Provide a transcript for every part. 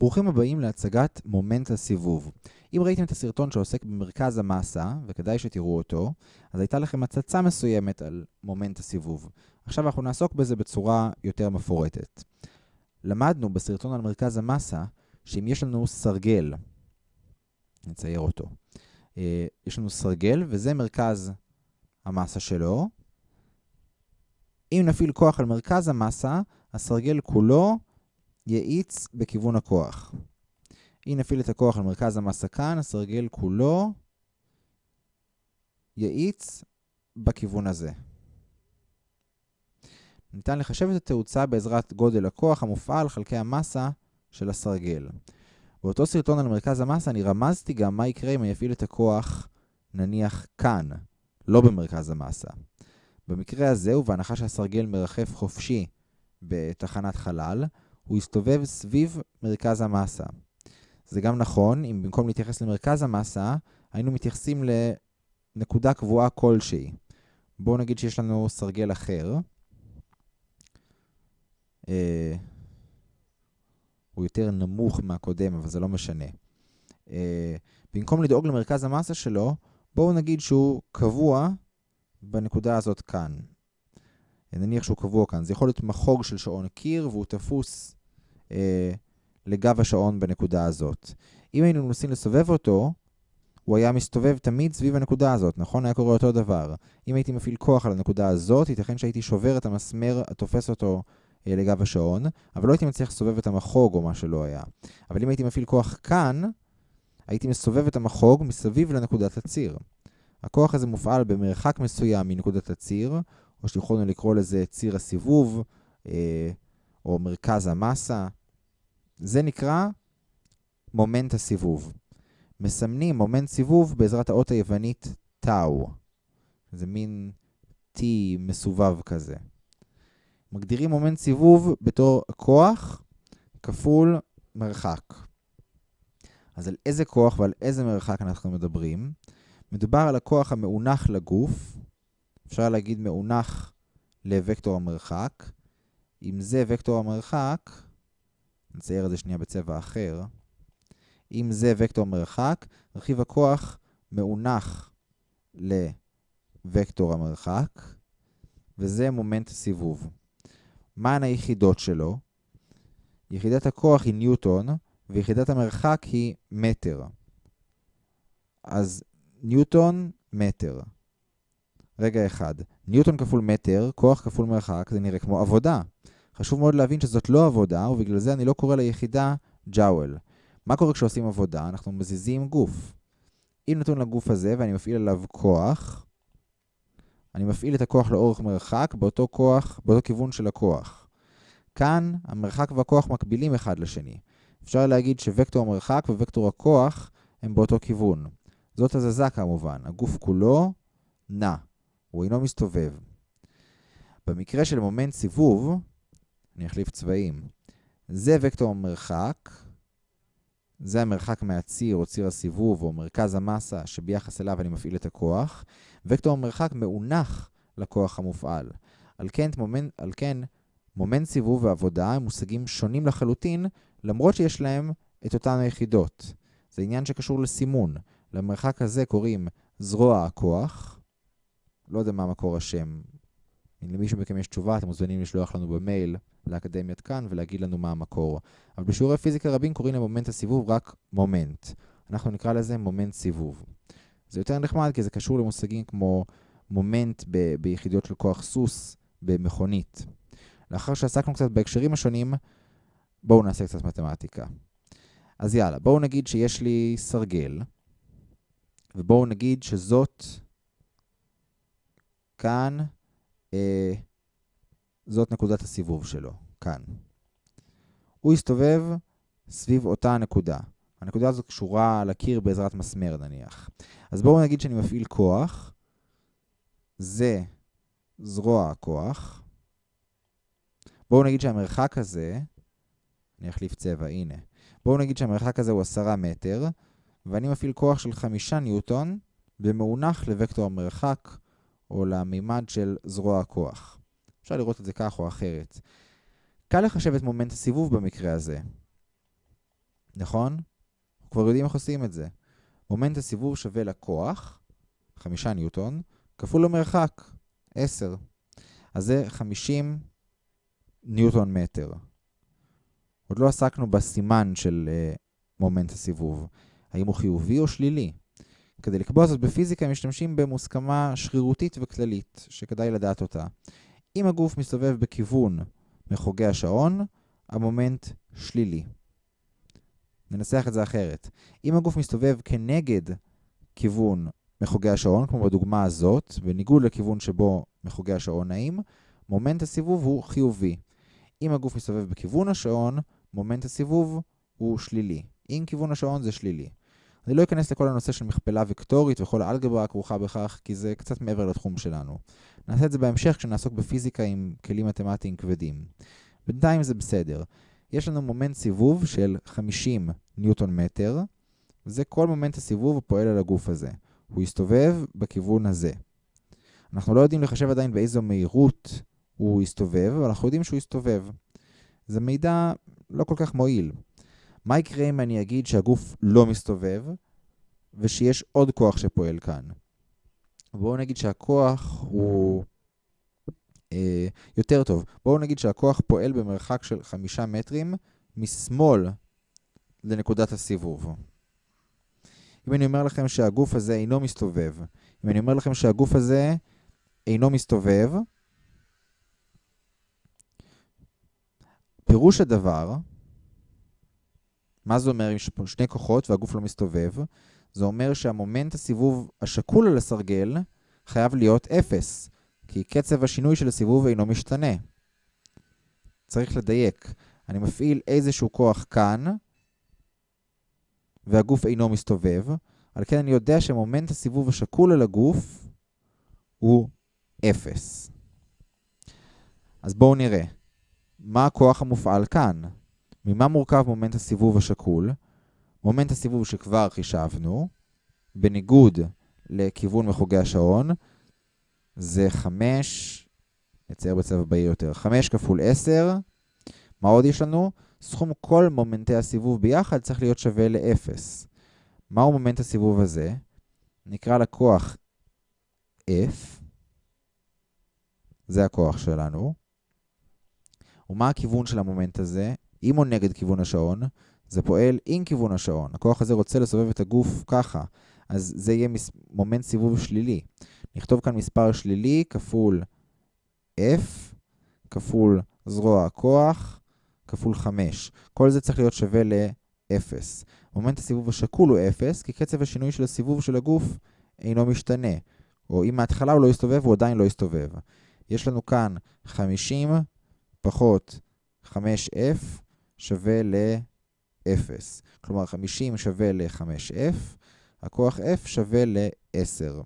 ברוכים הבאים להצגת מומנט הסיבוב. אם ראיתם את הסרטון שעוסק במרכז המסה, וכדאי שתראו אותו, אז הייתה לכם הצצה מסוימת על מומנט הסיבוב. עכשיו אנחנו נעסוק בזה בצורה יותר מפורטת. למדנו בסרטון על מרכז המסה, שאם יש לנו סרגל, נצייר אותו, אה, יש לנו סרגל וזה מרכז המסה שלו. אם נפעיל כוח על מרכז המסה, הסרגל כולו יאיץ בכיוון הכוח. אם נפעיל את הכוח על מרכז המסה כאן, הסרגל כולו יאיץ בכיוון הזה. ניתן לחשב את התאוצה בעזרת גודל הכוח המופעל חלקי המסה של הסרגל. באותו סרטון על מרכז המסה אני רמזתי גם מה יקרה אם אני אפעיל את הכוח נניח כאן, לא במרכז המסה. במקרה הזה, ובהנחה שהסרגל מרחף חופשי בתחנת חלל, הוא יסתובב סביב מרכז המסה. זה גם נכון, אם במקום להתייחס למרכז המסה, היינו מתייחסים לנקודה קבועה כלשהי. בואו נגיד שיש לנו סרגל אחר. אה, הוא יותר נמוך מהקודם, אבל זה לא משנה. אה, במקום לדאוג למרכז המסה שלו, בואו נגיד שהוא קבוע בנקודה הזאת כאן. נניח שהוא קבוע כאן. זה יכול להיות מחוג של שעון קיר, והוא תפוס לגב השעון בנקודה הזאת. אם היינו מנסים לסובב אותו, הוא היה מסתובב תמיד סביב הנקודה הזאת, נכון? היה קורה אותו דבר. אם הייתי מפעיל כוח על הנקודה הזאת, ייתכן שהייתי שובר את המסמר התופס אותו אה, לגב השעון, אבל לא הייתי מצליח לסובב את המחוג או מה שלא היה. אבל אם הייתי מפעיל כוח כאן, הייתי מסובב את המחוג מסביב לנקודת הציר. הכוח הזה מופעל במרחק מסוים מנקודת הציר, או שיכולנו לקרוא לזה ציר הסיבוב, אה, או מרכז המסה. זה נקרא מומנט הסיבוב. מסמנים מומנט סיבוב בעזרת האות היוונית טאו. זה מין T מסובב כזה. מגדירים מומנט סיבוב בתור כוח כפול מרחק. אז על איזה כוח ועל איזה מרחק אנחנו מדברים? מדובר על הכוח המאונח לגוף, אפשר להגיד מאונח לוקטור המרחק. אם זה וקטור המרחק, נצייר את זה שנייה בצבע אחר. אם זה וקטור המרחק, רכיב הכוח מאונח לוקטור המרחק, וזה מומנט הסיבוב. מהן היחידות שלו? יחידת הכוח היא ניוטון, ויחידת המרחק היא מטר. אז ניוטון, מטר. רגע אחד, ניוטון כפול מטר, כוח כפול מרחק, זה נראה כמו עבודה. חשוב מאוד להבין שזאת לא עבודה, ובגלל זה אני לא קורא ליחידה ג'אוול. מה קורה כשעושים עבודה? אנחנו מזיזים גוף. אם נתון לגוף הזה ואני מפעיל עליו כוח, אני מפעיל את הכוח לאורך מרחק באותו כוח, באותו כיוון של הכוח. כאן המרחק והכוח מקבילים אחד לשני. אפשר להגיד שווקטור המרחק ווקטור הכוח הם באותו כיוון. זאת הזזה כמובן, הגוף כולו נע, הוא אינו מסתובב. במקרה של מומנט סיבוב, אני אחליף צבעים. זה וקטור המרחק, זה המרחק מהציר או ציר הסיבוב או מרכז המסה שביחס אליו אני מפעיל את הכוח. וקטור המרחק מאונח לכוח המופעל. על כן, מומנט, על כן מומנט סיבוב ועבודה הם מושגים שונים לחלוטין, למרות שיש להם את אותן היחידות. זה עניין שקשור לסימון. למרחק הזה קוראים זרוע הכוח. לא יודע מה מקור השם. אם למישהו מכם יש תשובה, אתם מוזמנים לשלוח לנו במייל לאקדמיית קאן ולהגיד לנו מה המקור. אבל בשיעורי פיזיקה רבים קוראים למומנט הסיבוב רק מומנט. אנחנו נקרא לזה מומנט סיבוב. זה יותר נחמד כי זה קשור למושגים כמו מומנט ב- ביחידות של כוח סוס במכונית. לאחר שעסקנו קצת בהקשרים השונים, בואו נעשה קצת מתמטיקה. אז יאללה, בואו נגיד שיש לי סרגל, ובואו נגיד שזאת כאן, זאת נקודת הסיבוב שלו, כאן. הוא יסתובב סביב אותה נקודה. הנקודה הזאת קשורה לקיר בעזרת מסמר נניח. אז בואו נגיד שאני מפעיל כוח, זה זרוע הכוח. בואו נגיד שהמרחק הזה, אני אחליף צבע, הנה. בואו נגיד שהמרחק הזה הוא 10 מטר, ואני מפעיל כוח של 5 ניוטון במאונח לוקטור המרחק או למימד של זרוע הכוח. אפשר לראות את זה כך או אחרת. קל לחשב את מומנט הסיבוב במקרה הזה. נכון? כבר יודעים איך עושים את זה. מומנט הסיבוב שווה לכוח, 5 ניוטון, כפול המרחק, 10. אז זה 50 ניוטון מטר. עוד לא עסקנו בסימן של uh, מומנט הסיבוב. האם הוא חיובי או שלילי? כדי לקבוע זאת בפיזיקה משתמשים במוסכמה שרירותית וכללית, שכדאי לדעת אותה. אם הגוף מסתובב בכיוון מחוגי השעון, המומנט שלילי. ננסח את זה אחרת. אם הגוף מסתובב כנגד כיוון מחוגי השעון, כמו בדוגמה הזאת, בניגוד לכיוון שבו מחוגי השעון נעים, מומנט הסיבוב הוא חיובי. אם הגוף מסתובב בכיוון השעון, מומנט הסיבוב הוא שלילי. אם כיוון השעון זה שלילי. אני לא אכנס לכל הנושא של מכפלה וקטורית וכל האלגברה הכרוכה בכך, כי זה קצת מעבר לתחום שלנו. נעשה את זה בהמשך כשנעסוק בפיזיקה עם כלים מתמטיים כבדים. בינתיים זה בסדר. יש לנו מומנט סיבוב של 50 ניוטון מטר, וזה כל מומנט הסיבוב הפועל על הגוף הזה. הוא יסתובב בכיוון הזה. אנחנו לא יודעים לחשב עדיין באיזו מהירות הוא יסתובב, אבל אנחנו יודעים שהוא יסתובב. זה מידע לא כל כך מועיל. מה יקרה אם אני אגיד שהגוף לא מסתובב, ושיש עוד כוח שפועל כאן? בואו נגיד שהכוח הוא אה, יותר טוב. בואו נגיד שהכוח פועל במרחק של חמישה מטרים משמאל לנקודת הסיבוב. אם אני אומר לכם שהגוף הזה אינו מסתובב, אם אני אומר לכם שהגוף הזה אינו מסתובב, פירוש הדבר, מה זה אומר אם יש פה שני כוחות והגוף לא מסתובב? זה אומר שהמומנט הסיבוב השקול על הסרגל חייב להיות 0, כי קצב השינוי של הסיבוב אינו משתנה. צריך לדייק. אני מפעיל איזשהו כוח כאן, והגוף אינו מסתובב, על כן אני יודע שמומנט הסיבוב השקול על הגוף הוא 0. אז בואו נראה. מה הכוח המופעל כאן? ממה מורכב מומנט הסיבוב השקול? מומנט הסיבוב שכבר חישבנו, בניגוד לכיוון מחוגי השעון, זה 5, נצייר בצבע בהיר יותר, 5 כפול 10. מה עוד יש לנו? סכום כל מומנטי הסיבוב ביחד צריך להיות שווה ל-0. מהו מומנט הסיבוב הזה? נקרא לכוח F, זה הכוח שלנו. ומה הכיוון של המומנט הזה? אם הוא נגד כיוון השעון, זה פועל עם כיוון השעון. הכוח הזה רוצה לסובב את הגוף ככה, אז זה יהיה מומנט סיבוב שלילי. נכתוב כאן מספר שלילי כפול F כפול זרוע הכוח כפול 5. כל זה צריך להיות שווה ל-0. מומנט הסיבוב השקול הוא 0, כי קצב השינוי של הסיבוב של הגוף אינו משתנה. או אם מההתחלה הוא לא יסתובב, הוא עדיין לא יסתובב. יש לנו כאן 50 פחות 5F שווה ל-0. כלומר, 50 שווה ל-5F, הכוח F שווה ל-10.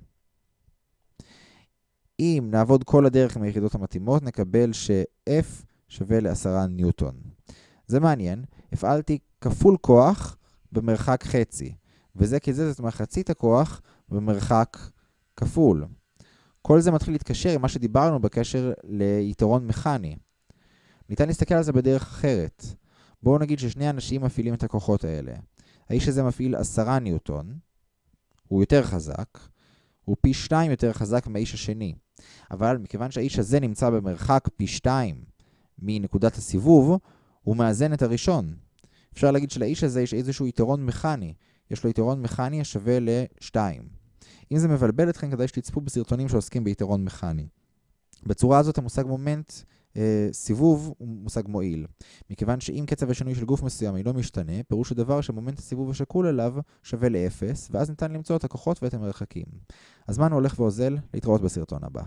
אם נעבוד כל הדרך עם היחידות המתאימות, נקבל ש-F שווה ל-10 ניוטון. זה מעניין, הפעלתי כפול כוח במרחק חצי, וזה כי זה זאת מחצית הכוח במרחק כפול. כל זה מתחיל להתקשר עם מה שדיברנו בקשר ליתרון מכני. ניתן להסתכל על זה בדרך אחרת. בואו נגיד ששני אנשים מפעילים את הכוחות האלה. האיש הזה מפעיל 10 ניוטון, הוא יותר חזק, הוא פי 2 יותר חזק מהאיש השני. אבל מכיוון שהאיש הזה נמצא במרחק פי 2 מנקודת הסיבוב, הוא מאזן את הראשון. אפשר להגיד שלאיש הזה יש איזשהו יתרון מכני. יש לו יתרון מכני השווה ל-2. אם זה מבלבל אתכם, כדאי שתצפו בסרטונים שעוסקים ביתרון מכני. בצורה הזאת המושג מומנט סיבוב הוא מושג מועיל. מכיוון שאם קצב השינוי של גוף מסוים אינו משתנה, פירוש הדבר שמומנט הסיבוב השקול עליו שווה ל-0, ואז ניתן למצוא את הכוחות ואת המרחקים. הזמן הולך ואוזל, להתראות בסרטון הבא.